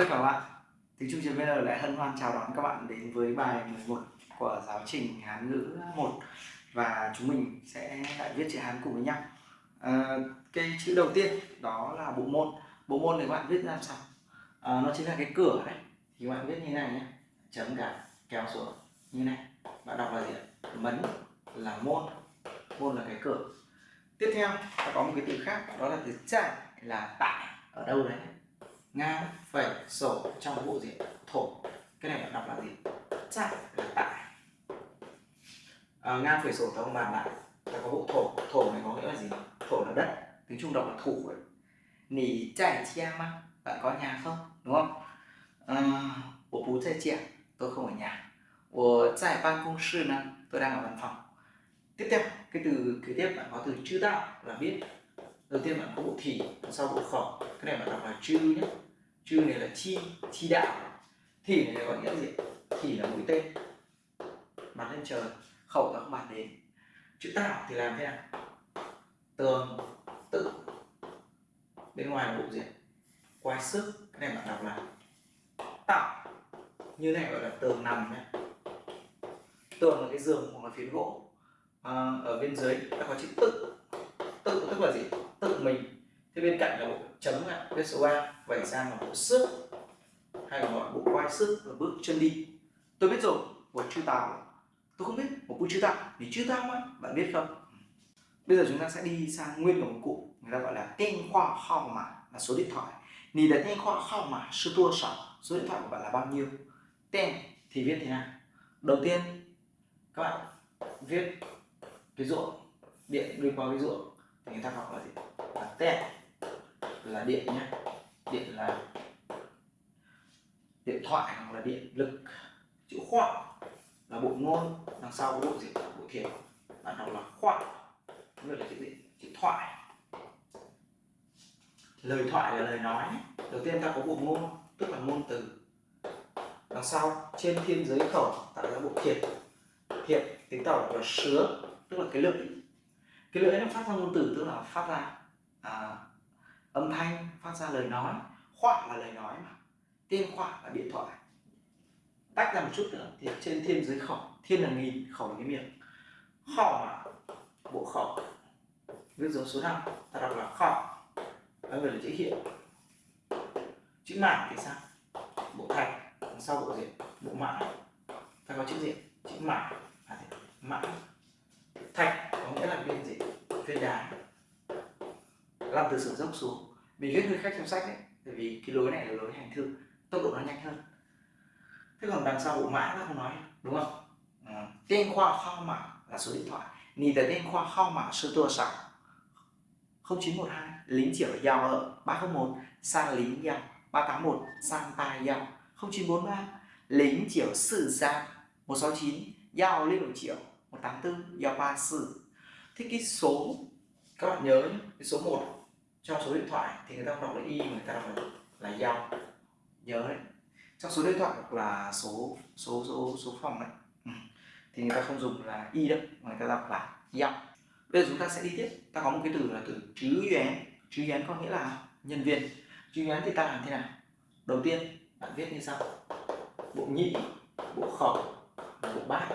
Tất cả các bạn, tiếng Trung viên lại hân hoan chào đón các bạn đến với bài 11 của giáo trình Hán ngữ 1 và chúng mình sẽ lại viết chữ Hán cùng với nhau. À, cái chữ đầu tiên đó là bộ môn. Bộ môn này các bạn viết ra làm sao? À, nó chính là cái cửa đấy. Thì các bạn viết như này nhé. Chấm cả kéo xuống như này. Bạn đọc là gì? Mấn là môn. Môn là cái cửa. Tiếp theo, ta có một cái từ khác đó là từ trại là tại ở đâu đấy ngang phẩy sổ trong bộ gì thổ. Cái này đọc là gì? Chạy là tại. À, ngang phẩy sổ ta không bàn lại ta có bộ thổ. Thổ này có nghĩa là gì? Thổ là đất. Tiếng trung đọc là thủ nỉ chạy chia mà bạn có nhà không? Đúng không? Bộ bú chạy chia tôi không ở nhà. Của tại ban công sư nè tôi đang ở văn phòng. Tiếp theo cái từ kế tiếp bạn có từ chữ tạo là biết đầu tiên bạn có bộ thì sau bộ khẩu cái này bạn đọc là chư nhé. Chư này là chi chi đạo. Thì này có nghĩa gì? Thì là mũi tên. Bắn lên trời khẩu là không bàn đến. Chữ tạo thì làm thế nào? Tường tự. Bên ngoài là bộ gì? Quay sức cái này bạn đọc là tạo. Như này gọi là tường nằm nhé. Tường là cái giường hoặc là phiến gỗ. À, ở bên dưới đã có chữ tự. Tự tức là gì? Tự mình. Thế bên cạnh là bộ chấm cái số 3 vẩy sang là bộ sức hay là gọi bộ quay sức và bước chân đi. Tôi biết rồi, của chữ tào. tôi không biết một cụ chữ tàu Vì chữ tàu á bạn biết không? Bây giờ chúng ta sẽ đi sang nguyên của một cụ, người ta gọi là tên khoa hao mà, là số điện thoại. Nì là tên khoa hao mà, sư tua sở số điện thoại của bạn là bao nhiêu? Tên thì viết thế nào? Đầu tiên, các bạn viết cái ruộng, điện đi qua cái ruộng người ta học là gì? Là tẹt là điện nhé điện là điện thoại hoặc là điện lực, chữ khoa là bộ ngôn, đằng sau có bộ gì? Bộ thiền. Bạn học là khoa người là chữ gì? Chữ thoại. Lời thoại là lời nói đầu tiên ta có bộ ngôn, tức là ngôn từ. Đằng sau, trên thiên giới khẩu, tạo ra bộ thiệt thiệt tính tàu là sứa, tức là cái lượng cái lưỡi nó phát ra ngôn từ tức là phát ra à, âm thanh phát ra lời nói. Khoạ là lời nói mà. Tên khoạ là điện thoại. Tách ra một chút nữa thì trên thiên dưới khẩu thiên là nghìn khẩu là cái miệng. Khẩu mà bộ khẩu viết dấu số 5 ta đọc là khẩu đó là chữ hiện. Chữ mảng thì sao? Bộ thạch sau bộ gì bộ mảng. Ta có chữ gì chữ mảng. À, mảng. Thạch có nghĩa là viên gì? Viên đá làm từ sườn dốc xuống. Mình viết hơi khác trong sách đấy bởi vì cái lối này là lối hành thư tốc độ nó nhanh hơn. Thế còn đằng sau bộ mã nó không nói đúng không? À, tên khoa kho mã là số điện thoại. Nhìn tới tên khoa kho mã sơ tua sáu 0912 lính chỉ ở giao ở 301 sang lính giao 381 sang tai giao. 0943 lính chỉ sử gia 169 giao lên 1 triệu 184 giao 34 thế cái số các bạn nhớ nhé, cái số 1 trong số điện thoại thì người ta không đọc là y mà người ta đọc là, là dao nhớ đấy. Trong số điện thoại hoặc là số số số số phòng đấy ừ. thì người ta không dùng là y đâu mà người ta đọc là dao bây giờ chúng ta sẽ đi tiếp. Ta có một cái từ là từ chứ yuán chứ yuán có nghĩa là nhân viên. Chứ yuán thì ta làm thế nào? Đầu tiên bạn viết như sau. Bộ nhị bộ khẩu bộ bát.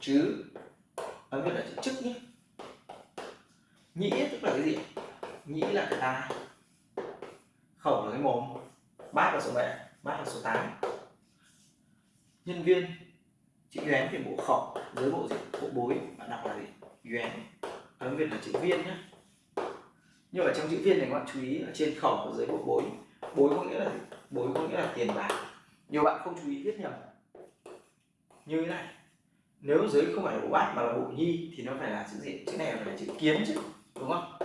Chứ ấn viết là chữ chức nhé nhĩ tức là cái gì? Nhĩ là cái tai. Khẩu là cái mồm. Bát là số mấy bát là số 8 nhân viên, chữ yuán thì bộ khẩu dưới bộ gì? Bộ bối. Bạn đọc là gì? Yuán tiếng việt là chữ viên nhé nhưng ở trong chữ viên này các bạn chú ý ở trên khẩu và dưới bộ bối. Bối có nghĩa là gì? bối có nghĩa là tiền bạc. Nhiều bạn không chú ý viết nhầm. Như thế này. Nếu dưới không phải là bộ bát mà là bộ nhi thì nó phải là chữ gì? Chữ này phải là chữ kiến chứ đúng không?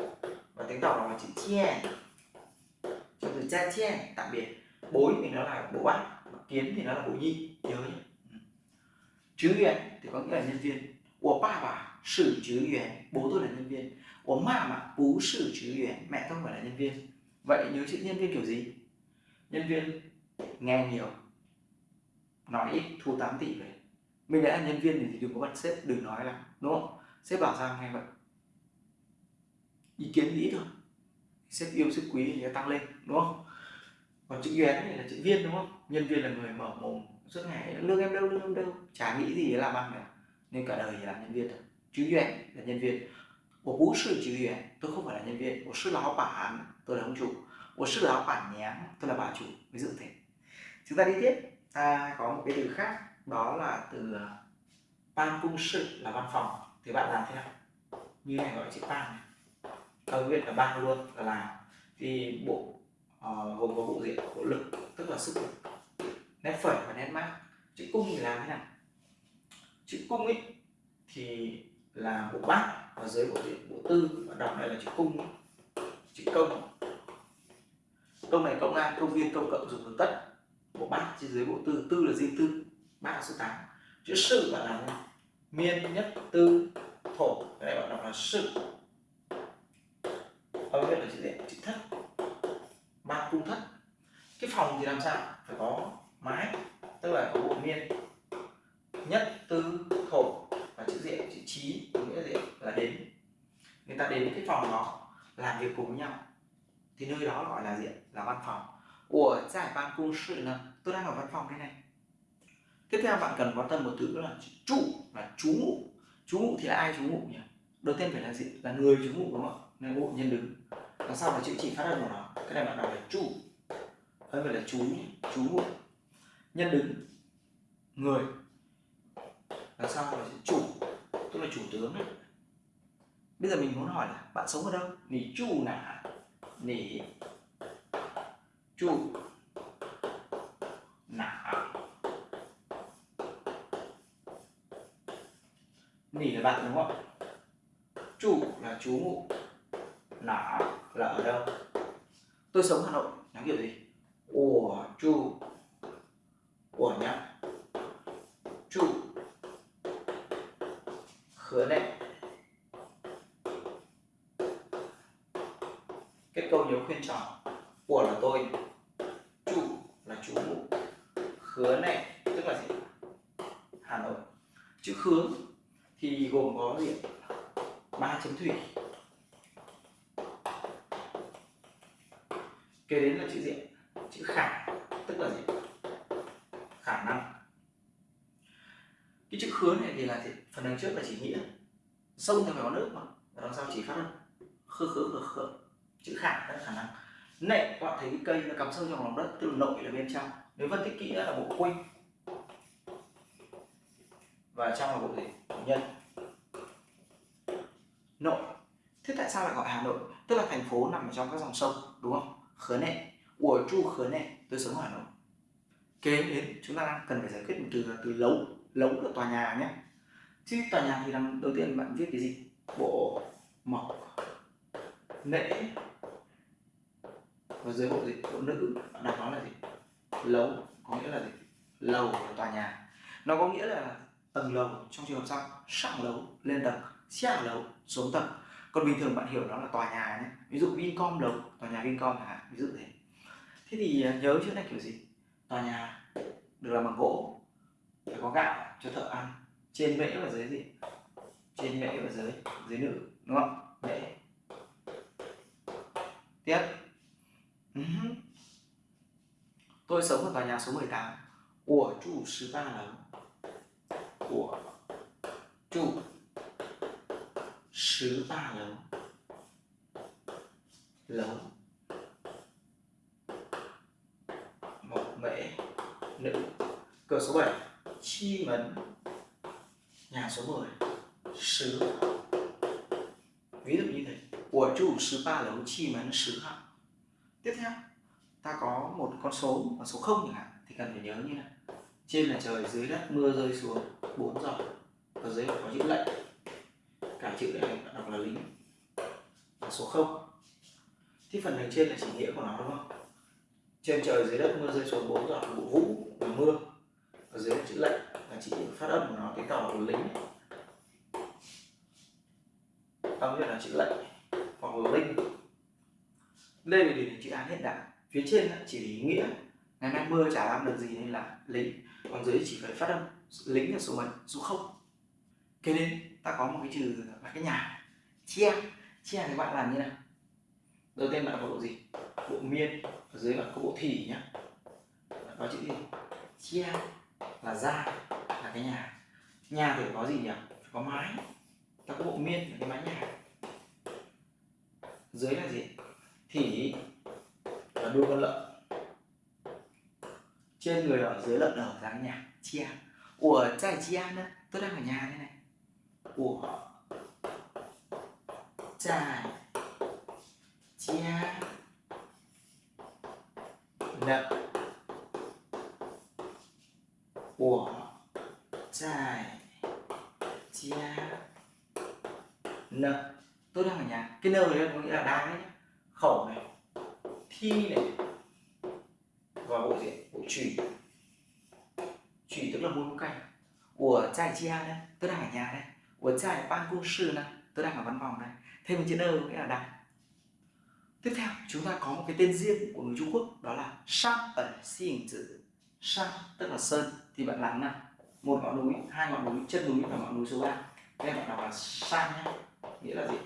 Và tiếng tàu là chữ che cho từ cha che tạm biệt. Bối thì nó là bố bạn kiến thì nó là bố nhi nhớ nhé. Ừ. Chứ yuan thì có nghĩa là nhân viên. Của ba bà sử chứ yuan bố tôi là nhân viên. Của mẹ mà bố sử chứ yuan mẹ tôi phải là nhân viên. Vậy nhớ chữ nhân viên kiểu gì? Nhân viên nghe nhiều, nói ít, thu 8 tỷ về. Mình đã là nhân viên thì đừng có bật sếp, đừng nói là, đúng không? Sếp bảo sao nghe vậy? ý kiến nghĩ thôi. Xếp yêu sức quý thì nó tăng lên đúng không? Còn chữ yến này là chữ viên đúng không? Nhân viên là người mở mồm suốt ngày lương em đâu lương em đâu. Chả nghĩ gì làm ăn cả. Nên cả đời thì làm nhân viên thôi. Chữ yến là nhân viên. Của bú sư chữ yến tôi không phải là nhân viên. Của sư lão bản tôi là ông chủ. Của sư lão bản nhém, tôi là bà chủ. Ví dụ thế. Chúng ta đi tiếp. Ta có một cái từ khác. Đó là từ à, ban cung sự là văn phòng. Thì bạn làm thế nào? Như này gọi chữ ban này câu viết là ba luôn là làm. Thì bộ uh, gồm có bộ diện bộ lực tức là sức lực. Nét phẩy và nét mát. Chữ cung thì làm thế nào? Chữ cung ấy thì là bộ bát và dưới bộ diện bộ tư. Và đọc này là chữ cung chữ công. Công này công an công viên công cộng dùng được tất. Bộ bát trên dưới bộ tư. Tư là riêng tư bát là số 8 chữ sự bạn làm miên nhất tư thổ. Cái này bạn đọc là sự ở bên là chữ gì chữ thất ba cung thất cái phòng thì làm sao? Phải có mái, tức là có bộ miên nhất, tư, thổ và chữ diện, chữ trí, có nghĩa gì là đến. Người ta đến cái phòng đó, làm việc cùng với nhau. Thì nơi đó gọi là diện, là văn phòng. Của giải ban cung sự là, tôi đang ở văn phòng đây này. Tiếp theo bạn cần quan tâm một từ là trụ, là chú ngụ. Chú ngụ thì là ai chú ngụ nhỉ? Đầu tiên phải là gì là người chú ngụ đúng không nên ngụ, nhân đứng. Đằng sau là chữ chỉ phát âm của nó. Cái này bạn đọc là trụ đây phải là chú chú ngụ nhân đứng, người. Đằng sau là chủ? Tức là chủ tướng ấy. bây giờ mình muốn hỏi là bạn sống ở đâu? Nỉ chu nả nỉ chu nả nỉ là bạn đúng không? Chủ là chú ngụ. Nả là ở đâu? Tôi sống hà nội nó kiểu gì? Ủa chu ủa nhá chu khứa nệ kết câu nhớ khuyên tròn của là tôi chủ là chú ngụ khứa nệ tức là gì hà nội chữ khứa thì gồm có gì ba chấm thủy kế đến là chữ diện chữ khả tức là gì khả năng cái chữ khứa này thì là thì phần đằng trước là chỉ nghĩa. Sông thì phải có nước mà. Đằng sau chỉ phát âm. Khứa khứa khứa khứa. Chữ khả là khả năng. Nệ, các bạn thấy cái cây nó cắm sâu trong lòng đất, tức là nội là bên trong. Nếu phân tích kỹ là bộ quanh và trong là bộ gì? Nhân. Nội. Thế tại sao lại gọi hà nội? Tức là thành phố nằm ở trong các dòng sông, đúng không? Khứa nệ. Của chu khứa nệ. Tôi sống ở hà nội kế đến chúng ta đang cần phải giải quyết một từ là từ lấu lấu là tòa nhà nhé. Chứ tòa nhà thì làm đầu tiên bạn viết cái gì? Bộ mộc nễ và dưới bộ gì? Bộ nữ, bạn đặt nó là gì? Lấu, có nghĩa là gì? Lầu của tòa nhà. Nó có nghĩa là tầng lầu, trong trường hợp sau, sạng lấu, lên tầng 下 lấu, xuống tầng. Còn bình thường bạn hiểu nó là tòa nhà nhé. Ví dụ Vincom lầu tòa nhà Vincom hả? Ví dụ thế. Thế thì à, nhớ chữ này kiểu gì? Tòa nhà được làm bằng gỗ, phải có gạo cho thợ ăn. Trên mễ và dưới gì? Trên mễ và dưới dưới nữ, đúng không? Mễ. Tiếp. Tôi sống ở tòa nhà số 18 của chủ 13 lầu của chủ 13 lầu lầu một mễ nữ. Cửa số 7 chi mấn. Nhà số 10 sứ ví dụ như thế. Của chủ sứ ba lấu chi mấn sứ hạng tiếp theo, ta có một con số và số không chẳng hạn, thì cần phải nhớ như này. Trên là trời, dưới đất, mưa rơi xuống 4 giờ. Ở dưới có chữ lệnh. Cả chữ này đọc là lính. Và số 0 thì phần đằng trên là chỉ nghĩa của nó, đúng không? Trên trời dưới đất mưa rơi xuống 4 giờ vụ vũ và mưa. Ở dưới là chữ lệnh, là chỉ phát âm của nó, cái tàu của lính. Âm nghĩa là chữ lệnh, hoặc là linh. Đây là để chữ án hiện đại. Phía trên chỉ ý nghĩa. Ngày nay mưa chả làm được gì nên là lính. Còn dưới chỉ phải phát âm, lính là số mấy? Số không. Kế đến ta có một cái trừ là cái nhà. Chia. Chia thì bạn làm như nào? Đầu tiên bạn có độ gì? Bộ miên ở dưới bạn có bộ thỉ nhá. Bạn có chữ gì? Chia là ra là cái nhà. Nhà thì có gì nhỉ? Phải có mái. Ta có bộ miên là cái mái nhà. Dưới là gì? Thỉ là đuôi con lợn. Trên người ở dưới lợn ở dáng nhà. Chia. Của trai chia nữa. Tôi đang ở nhà đây này. Của trai chia nặng của tại chia nợ tôi đang ở nhà. Cái nơ này có nghĩa là đang đấy nhá. Khẩu này. Thi này. Và bộ gì? Bộ chủy, chủy tức là môn canh của trai chia đây. Tôi đang ở nhà đây. Của trai ban công sư này tôi đang ở văn phòng đây. Thêm một chữ nơ có nghĩa là đang tiếp theo chúng ta có một cái tên riêng của người Trung Quốc đó là sắc ở si hình chữ sắc tức là sơn. Thì bạn làm nào? Một ngọn núi, hai ngọn núi, chân núi và ngọn núi số 3 đây bạn đọc là sang nhé nghĩa là gì?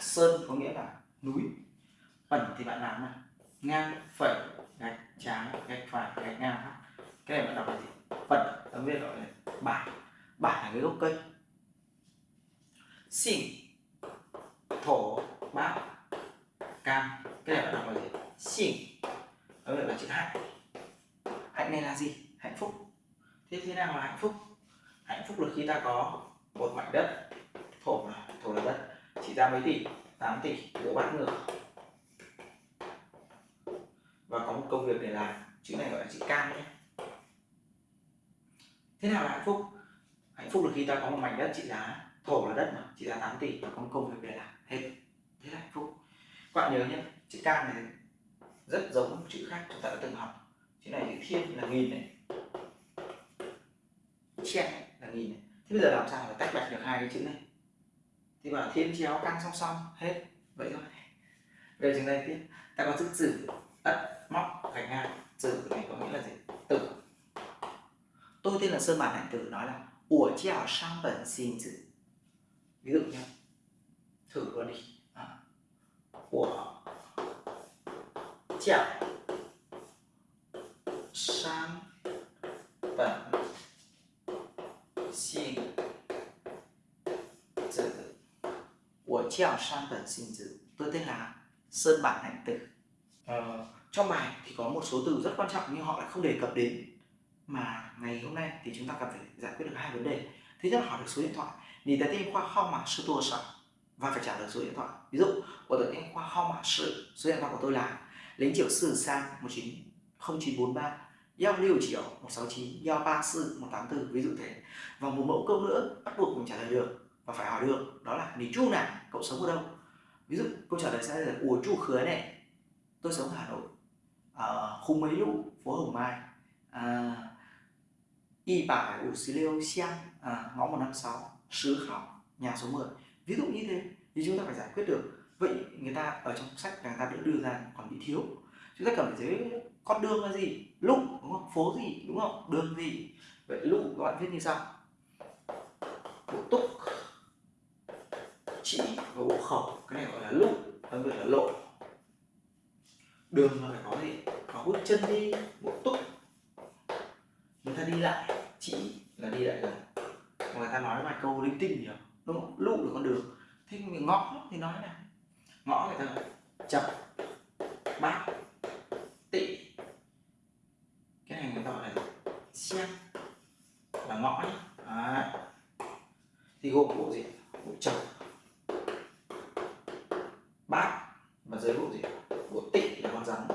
Sơn có nghĩa là núi. Bẩn thì bạn làm nào? Ngang, phẩy, gạch, trái, gạch phải, gạch ngang. Cái này bạn đọc là gì? Phật, tấm viết gọi là bản bản là cái gốc cây. Xỉn, thổ bát cam. Cái này bạn đọc là gì? Xỉn tấm viết là chữ hạnh. Hạnh này là gì? Hạnh phúc. Thế thế nào là hạnh phúc? Hạnh phúc là khi ta có một mảnh đất. Thổ là thổ là đất. Chỉ ra mấy tỷ? 8 tỷ. Của bát ngược. Và có một công việc để làm. Chữ này gọi là chữ cam nhé. Thế nào là hạnh phúc? Hạnh phúc là khi ta có một mảnh đất, trị giá thổ là đất mà, trị giá 8 tỷ. Và có một công việc để làm. Hết. Thế là hạnh phúc. Các bạn nhớ nhé, chữ cam này rất giống một chữ khác chúng ta đã từng học. Chữ này chữ thiên là nghìn này. Chen là nghìn này. Thế bây giờ làm sao để tách bạch được hai cái chữ này? Thì bảo thiên chéo căn song song, hết. Vậy thôi. Về trường này tiếp. Ta có chữ tử, ất, móc, gạch ngang. Tử này có nghĩa là gì? Tử. Tôi tên là sơn bản hạnh tử, nói là của chào sang bẩn xin tử ví dụ nhé thử luôn đi. À. của chào. Sang bẩn xin. Tử của chào sang bẩn xin tử tôi tên là sơn bản hạnh tử. Ờ, trong bài thì có một số từ rất quan trọng nhưng họ lại không đề cập đến. Mà ngày hôm nay thì chúng ta cần phải giải quyết được hai vấn đề. Thứ nhất là hỏi được số điện thoại. Nhìn thấy tên khoa kho mã sư tua sở và phải trả lời số điện thoại. Ví dụ của tôi tên khoa kho mã sư số điện thoại của tôi là lính triệu sử sang một chín không chín bốn ba. Giao lưu triệu một sáu chín giao ba sư một tám bốn ví dụ thế. Và một mẫu câu nữa bắt buộc mình trả lời được và phải hỏi được đó là lý chu nào? Cậu sống ở đâu? Ví dụ câu trả lời sẽ là ủa chu khứa này tôi sống ở hà nội. Ở khu mấy lũ phố hồng mai. À, y bài ủ xí liêu xiang. À, ngõ 156 sứ khảo nhà số 10 ví dụ như thế thì chúng ta phải giải quyết được vậy người ta ở trong sách người ta đã đưa ra còn bị thiếu. Chúng ta cần phải giới con đường là gì? Lúc đúng không? Phố gì, đúng không? Đường gì? Vậy lúc các bạn viết như sau. Bộ túc, chỉ và bộ khẩu, cái này gọi là lúc còn gọi là lộ. Đường là phải có gì? Có bước chân đi, bộ túc. Người ta đi lại, chỉ là đi lại gần. Người ta nói vài câu linh tinh nhiều, đúng không? Lụ được con đường. Thế ngõ thì nói là ngõ người ta chập bát tị. Cái này người ta gọi là xem là ngõ nhé. Đấy. thì gồm bộ gì? Bộ chập bát và dưới bộ gì? Bộ tị là con rắn.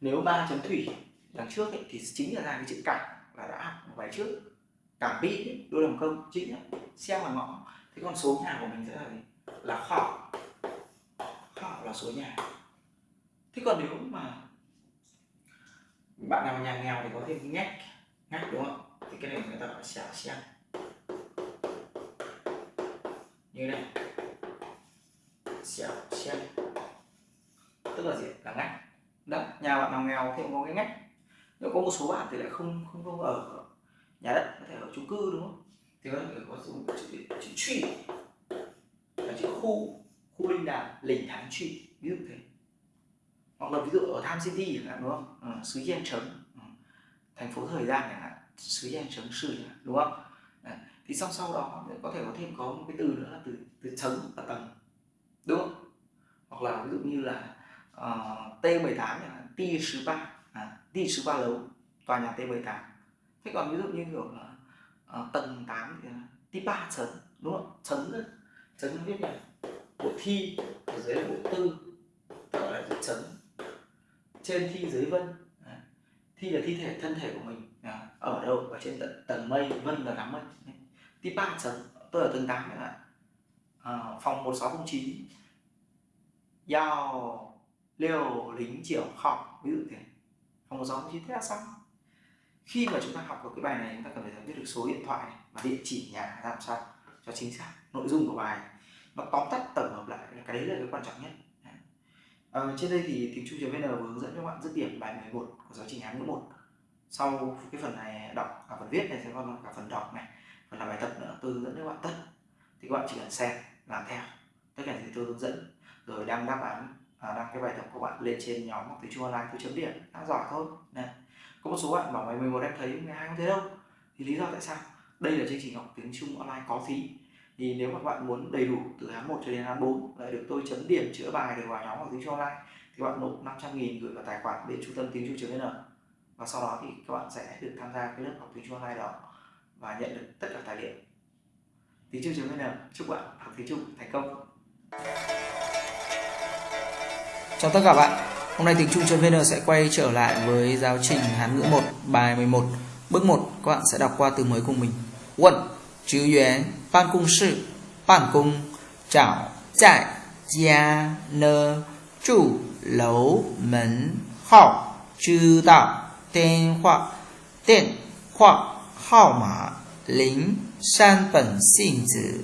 Nếu ba chấm thủy đằng trước ấy, thì chính là ra cái chữ cảnh là đã học bài trước. Cảm bị đôi đồng công chính ấy, xem là ngõ. Thế con số nhà của mình sẽ là gì? Là khoảng vào số nhà. Thế còn nếu mà bạn nào nhà nghèo thì có thêm ngách ngách đúng không? Thì cái này người ta gọi xẻo xem như này. Xẻo xem tức là gì? Là ngách. Đó nhà bạn nào nghèo thì cũng có cái ngách. Nếu có một số bạn thì lại không không không ở nhà đất, có thể ở chung cư đúng không? Thì có thể có dùng chữ chữ truy là chữ khu khu linh đàm lình thắng trị. Ví dụ thế. Hoặc là ví dụ ở Tham City chẳng hạn đúng không? Ừ, xứ Yên Trấn. Ừ. thành phố thời gian chẳng hạn sứ gian Trấn sự chẳng hạn đúng không? Đấy. thì sau sau đó có thể có thêm có một cái từ nữa là từ từ trấn và tầng đúng không? Hoặc là ví dụ như là ờ, uh, T18 chẳng hạn T13 à, T13 lầu tòa nhà T18 thế còn ví dụ như kiểu là uh, tầng 8 thì T3 trấn đúng không? Trấn trấn viết là bộ thi ở dưới là bộ tư gọi là chữ trên thi dưới vân. Thi là thi thể thân thể của mình. Ở đâu? Ở trên tận tầng mây vân là đám mây. Tiếp ba chấn tôi ở tầng tám các bạn à, phòng 1609 giao liều lính triệu học ví dụ thế. Phòng 1609 thế là xong. Khi mà chúng ta học được cái bài này chúng ta cần phải biết được số điện thoại và địa chỉ nhà làm sao cho chính xác nội dung của bài nó tóm tắt tổng hợp lại cái đấy là cái quan trọng nhất. À, trên đây thì tiếng trung vn vừa hướng dẫn cho bạn dứt điểm bài 11 của giáo trình án ngữ một. sau cái phần này đọc cả phần viết này sẽ còn cả phần đọc này phần làm bài tập nữa tôi hướng dẫn cho bạn tất. Thì các bạn chỉ cần xem làm theo. Tất cả thì tôi hướng dẫn. Rồi đăng đáp án à, đăng cái bài tập của bạn lên trên nhóm học tiếng trung online tôi chấm điểm đã giỏi thôi. Này có một số bạn bảo ngày 11 em thấy 12 không thấy đâu. Thì lý do tại sao? Đây là chương trình học tiếng trung online có phí thì nếu mà bạn muốn đầy đủ từ tháng 1 cho đến tháng 4 lại được tôi chấm điểm chữa bài được vào nhóm học tiếng Trung online, thì bạn nộp 500 000 gửi vào tài khoản bên trung tâm tiếng Trung vn và sau đó thì các bạn sẽ được tham gia cái lớp học tiếng Trung online đó và nhận được tất cả tài liệu. Tiếng Trung vn chúc bạn học tiếng Trung thành công. Chào tất cả bạn. Hôm nay tiếng Trung vn sẽ quay trở lại với giáo trình Hán ngữ 1 bài 11 Bước 1 các bạn sẽ đọc qua từ mới cùng mình. Quận 职员办公室办公找在家呢住楼门号知道电话电话号码零三本信纸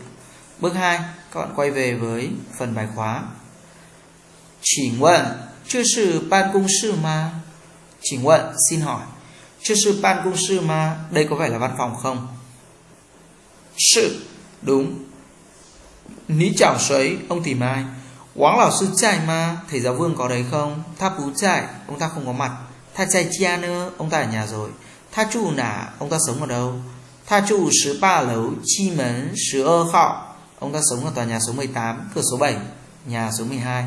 Bước 2 các bạn quay về với phần bài khóa 请问这是办公室吗请问 xin hỏi 这是办公室吗 đây có phải là văn phòng không sự đúng. Ní chảo sấy ông tìm ai Quáng lão sư chạy mà Thầy giáo vương có đấy không? Tha bú chạy ông ta không có mặt. Tha chạy chia nữa ông ta ở nhà rồi. Tha trụ nả ông ta sống ở đâu? Tha trụ 13 lấu chi mấn 12 hạo Ông ta sống ở tòa nhà số 18 Cửa số 7 Nhà số 12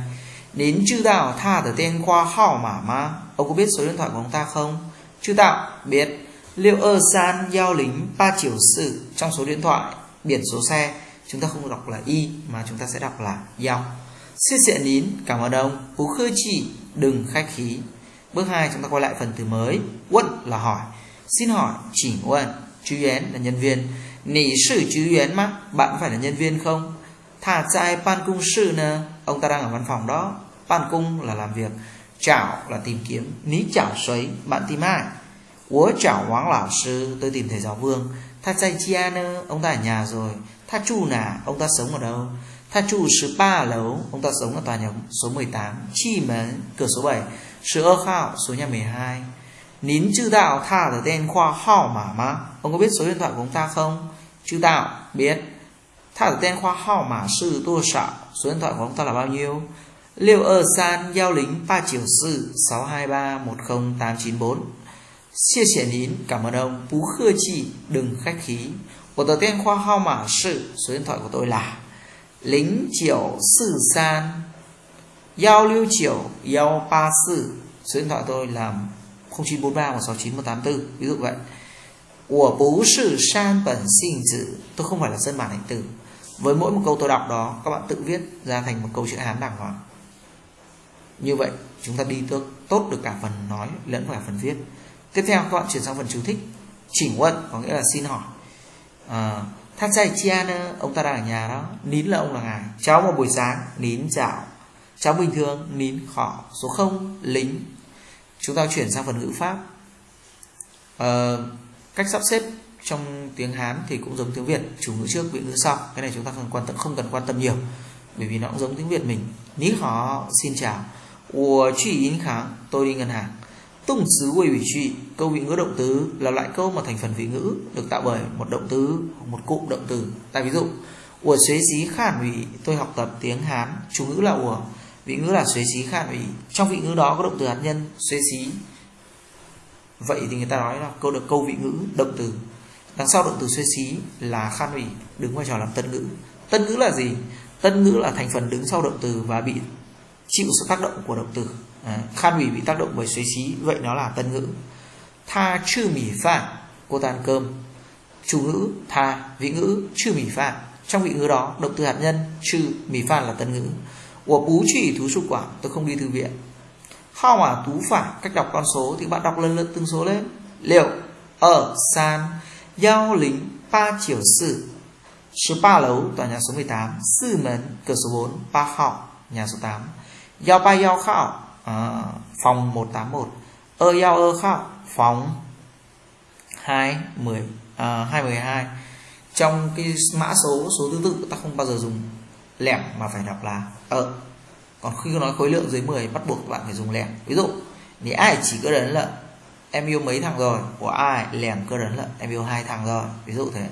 Đến chư đạo tha từ tên khoa hạo mà ma Ông có biết số điện thoại của ông ta không? Chư đạo biết. Liệu ơ san giao lính ba chiều sự trong số điện thoại, biển số xe, chúng ta không đọc là y mà chúng ta sẽ đọc là dọc xin xịa nín, cảm ơn ông. Phú khư chỉ đừng khách khí. Bước 2 chúng ta quay lại phần từ mới. Quân là hỏi. Xin hỏi chỉ quân chú yến là nhân viên. Nỉ sử chú yến mà, bạn phải là nhân viên không? Thả trai pan cung sư nè. Ông ta đang ở văn phòng đó. Pan cung là làm việc. Chảo là tìm kiếm. Ní chảo xoáy bạn tìm ai? Ủa chảo hoáng lão sư, tôi tìm thầy giáo vương. Tha chạy chia nơ ông ta ở nhà rồi. Tha chu nà ông ta sống ở đâu? Tha chu 13 lấu ông ta sống ở tòa nhà số 18 Chi mến cửa số 7 Sự ơ khao, số nhà 12 Nín chư đạo tha ở tên khoa hao mà mà. Ông có biết số điện thoại của ông ta không? Chư đạo biết. Tha ở tên khoa hao mà sư tô sạo Số điện thoại của ông ta là bao nhiêu? Liệu ở san giao lính 3 triệu sư 623 10894 Xie xie nín, cảm ơn ông, bú khơ chi, đừng khách khí. Của tờ tên khoa hao mã sự, số điện thoại của tôi là lính triệu sư san giao lưu triệu giao ba sư Số điện thoại tôi là 0943 169 184 Ví dụ vậy. Của bú sự san bẩn sinh tử. Tôi không phải là dân bản hành từ Với mỗi một câu tôi đọc đó Các bạn tự viết ra thành một câu chữ Hán đàng hoàng. Như vậy chúng ta đi tốt được cả phần nói lẫn cả phần viết tiếp theo các bạn chuyển sang phần chú thích. Chỉnh quân có nghĩa là xin hỏi. Ờ, à, thát sai chia nữa ông ta đang ở nhà đó. Nín là ông là ngài. Cháu vào buổi sáng nín dạo. Cháu bình thường nín khỏ số 0 lính. Chúng ta chuyển sang phần ngữ pháp. À, cách sắp xếp trong tiếng hán thì cũng giống tiếng việt. Chủ ngữ trước vị ngữ sau. Cái này chúng ta không quan tâm không cần quan tâm nhiều bởi vì nó cũng giống tiếng việt mình. Nín khó xin chào. Ủa chỉ yến kháng tôi đi ngân hàng. Tung xứ quỳ vị trị, Câu vị ngữ động từ là loại câu mà thành phần vị ngữ Được tạo bởi một động từ, Một cụm động từ. Tại ví dụ, Ủa xuế xí khản ủy, Tôi học tập tiếng Hán Chủ ngữ là ủa, vị ngữ là xuế xí khan ủy. Trong vị ngữ đó có động từ hạt nhân xuế xí. Vậy thì người ta nói là câu được câu vị ngữ động từ. Đằng sau động từ xuế xí là khan ủy, đứng vai trò làm tân ngữ. Tân ngữ là gì? Tân ngữ là thành phần đứng sau động từ và bị chịu sự tác động của động từ à, khan ủy bị tác động bởi suy xí vậy nó là tân ngữ. Tha chư mỉ phạn cô ta ăn cơm. Chủ ngữ tha vị ngữ chư mỉ phạn. Trong vị ngữ đó động từ hạt nhân chư mỉ phạn là tân ngữ. Của bú chỉ thú sục quả tôi không đi thư viện. How mà tú phải cách đọc con số thì bạn đọc lần lượt từng số lên. Liệu ở san giao lính ba chiều sự 13 lấu tòa nhà số 18 sư mến cửa số 4 ba khảo nhà số 8 giao ba giao khảo Ờ, à, phòng 181 ơ giao ơ khóc phòng 2 10 à, 212 trong cái mã số số thứ tự ta không bao giờ dùng lẻ mà phải đọc là ở còn khi nói khối lượng dưới 10 bắt buộc bạn phải dùng lẻ ví dụ nếu ai chỉ cơ đấn lợn em yêu mấy thằng rồi của ai lẻm cơ đấn lợn em yêu hai thằng rồi. Ví dụ thế.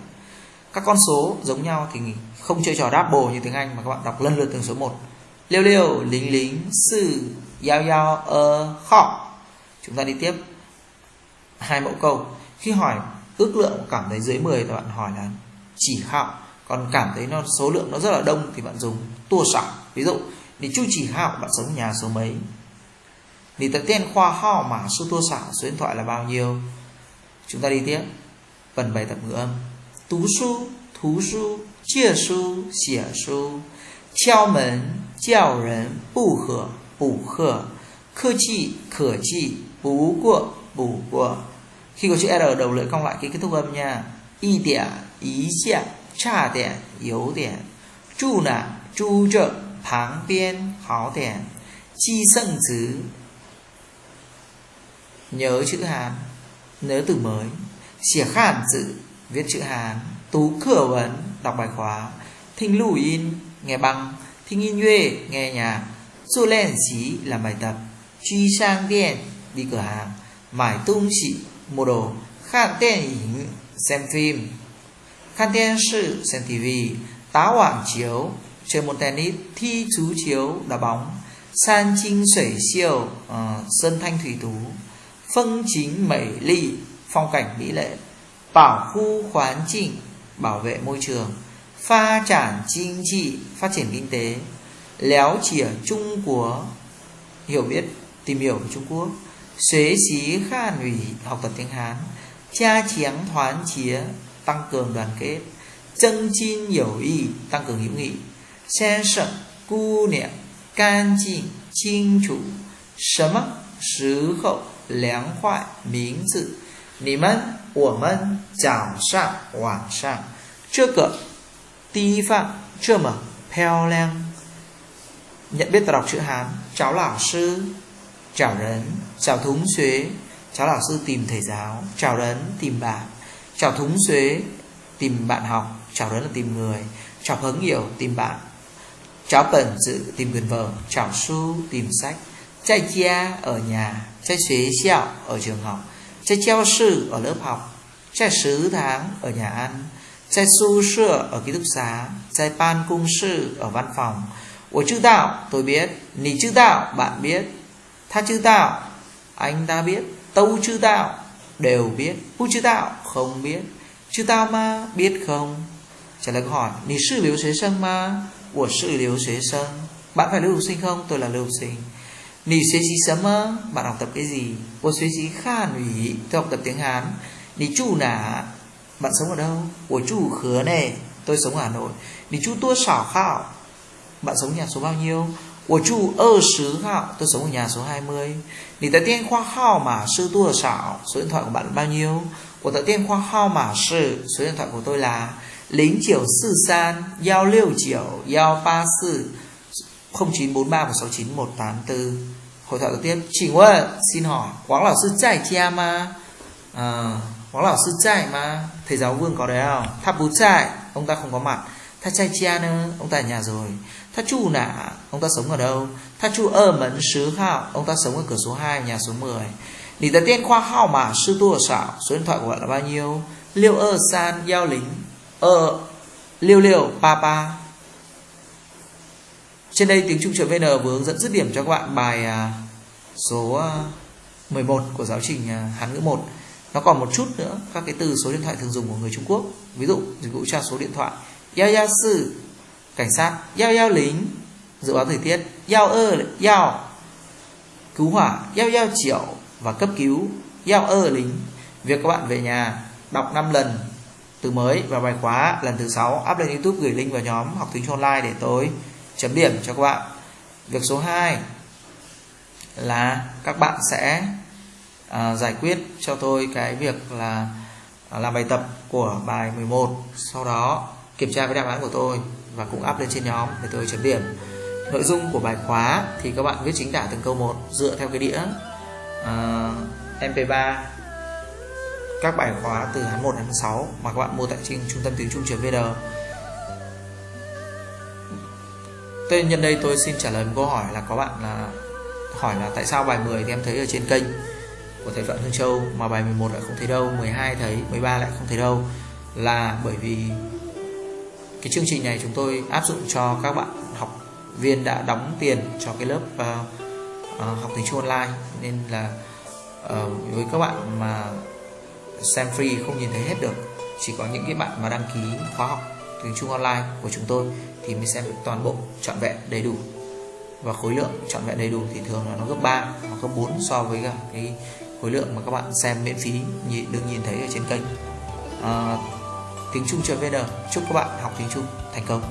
Các con số giống nhau thì không chơi trò double như tiếng Anh mà các bạn đọc lần lượt từng số một liêu liêu, lính lính, sư giao giao ơ, khọ. Chúng ta đi tiếp. Hai mẫu câu. Khi hỏi ước lượng cảm thấy dưới 10 thì bạn hỏi là chỉ khảo còn cảm thấy nó, số lượng nó rất là đông thì bạn dùng tua sẵn ví dụ thì chu chỉ khảo bạn sống nhà số mấy? Thì tập tên khoa ho mà số tua sẵn số điện thoại là bao nhiêu? Chúng ta đi tiếp. Phần bài tập ngữ âm. Tú su, thú su, chia su, xỉa su. 敲门叫人不喝不喝客气可气不过不过 khi có chữ r đầu lưỡi cong lại cái kết thúc âm nha y điểm ý xia cha điểm yếu điểm chu nà chu trợ 旁边好点 chi sân chữ nhớ chữ hán nhớ từ mới xỉa khản chữ viết chữ hán tú cửa vấn đọc bài khóa thinh lù in nghe băng thinh in yue nghe nhạc. Su lên xí làm bài tập. Truy sang điện đi cửa hàng. Mải tung xị mua đồ. Khan điện ảnh xem phim. Khan tên sự xem TV tá quảng chiếu chơi môn tennis. Thi chú chiếu đá bóng. San chinh sủy siêu uh, sơn thanh thủy tú. Phân chính mỹ ly phong cảnh mỹ lệ. Bảo khu khoán chỉnh bảo vệ môi trường pha trản chính trị, phát triển kinh tế, léo chỉa Trung Quốc hiểu biết, tìm hiểu về Trung Quốc xế xí khan ủy học tập tiếng Hán, cha chiáng thoán chía tăng cường đoàn kết chân chin hiểu y tăng cường hữu nghị, xe sợ cu niệm can chinh chinh chủ sớm mắc sứ khẩu lén khoại miếng dự nỉ mân ủa mân chào sạng hoảng sạng, trước cửa Ti phạm chưa mở. Pèo leng Nhận biết và đọc chữ Hán. Cháu lão sư. Chào rấn. Chào thúng xuế. Cháu lão sư tìm thầy giáo. Chào rấn, tìm bạn. Chào thúng xuế, Tìm bạn học. Chào rấn là tìm người. Chào hứng hiểu, tìm bạn. Chào bẩn dự, tìm gần vợ. Chào su tìm sách. Chạy chia ở nhà. Chạy xuế xẹo ở trường học. Chạy treo sư ở lớp học. Chạy sứ tháng ở nhà ăn. trai su sữa ở ký túc xá trai ban cung sư ở văn phòng 我知道 tôi biết 你知道 bạn biết 他知道 anh ta biết 都知道 đều biết 不知道 không biết 知道吗 biết không trả lời câu hỏi 你是留学生吗我是留学生 bạn phải lưu học sinh không tôi là lưu học sinh 你学习什么 bạn học tập cái gì 我学习汉语 tôi học tập tiếng Hán 你住哪 bạn sống ở đâu? Của chú khứa này Tôi sống ở Hà Nội Đi chú tua sỏ khảo Bạn sống nhà số bao nhiêu? Của chú ơ sứ khảo Tôi sống ở nhà số 20 Đi tại tiên khoa khảo mà sư tua sảo Số điện thoại của bạn là bao nhiêu? Của tại tiên khoa khảo mà sư Số điện thoại của tôi là Lính chiều sư san Giao liêu chiều Giao ba sư 0943 169 184 Hội thoại đầu tiên Trình ơi, xin hỏi Quán là sư chạy chia ma À Quán là sư chạy mà. Thầy giáo vương có đấy không? Tháp bú chạy Ông ta không có mặt. Tháp chai chia nữa, Ông ta ở nhà rồi. Tháp chu nạ, Ông ta sống ở đâu? Tháp chu ơ mẫn sứ hạo, Ông ta sống ở cửa số 2 nhà số 10 Nì tờ tiên khoa hao mà sư tu ở xảo Số điện thoại của bạn là bao nhiêu? Liêu ơ san giao lính, Ơ, Liêu liêu pa pa trên đây tiếng Trung vn vừa hướng dẫn dứt điểm cho các bạn bài à, số à, 11 của giáo trình à, Hán ngữ 1 nó còn một chút nữa, các cái từ số điện thoại thường dùng của người Trung Quốc. Ví dụ, dịch vụ tra số điện thoại. Yao yao sư, cảnh sát. Yao yao lính, dự báo thời tiết. Yao ơ yao cứu hỏa. Yao yao triệu và cấp cứu. Yao ơ, lính. Việc các bạn về nhà, đọc 5 lần từ mới và bài khóa lần thứ sáu. Up lên YouTube, gửi link vào nhóm học tiếng Trung online để tôi chấm điểm cho các bạn. Việc số 2 là các bạn sẽ à, giải quyết cho tôi cái việc là à, làm bài tập của bài 11 sau đó kiểm tra với đáp án của tôi và cũng up lên trên nhóm để tôi chấm điểm. Nội dung của bài khóa thì các bạn viết chính tả từng câu một dựa theo cái đĩa à, uh, MP3 các bài khóa từ tháng 1 đến 6 mà các bạn mua tại trên trung tâm tiếng Trung vn Tên nhân đây tôi xin trả lời một câu hỏi là có bạn là hỏi là tại sao bài 10 thì em thấy ở trên kênh của thầy Phạm Hương Châu mà bài 11 lại không thấy đâu 12 thấy 13 lại không thấy đâu là bởi vì cái chương trình này chúng tôi áp dụng cho các bạn học viên đã đóng tiền cho cái lớp uh, uh, học tiếng Trung online. Nên là uh, với các bạn mà xem free không nhìn thấy hết được chỉ có những cái bạn mà đăng ký khóa học tiếng Trung online của chúng tôi thì mới xem được toàn bộ trọn vẹn đầy đủ. Và khối lượng trọn vẹn đầy đủ thì thường là nó gấp 3 hoặc gấp 4 so với cả cái khối lượng mà các bạn xem miễn phí được nhìn thấy ở trên kênh. À, tiếng Trung vn chúc các bạn học tiếng Trung thành công.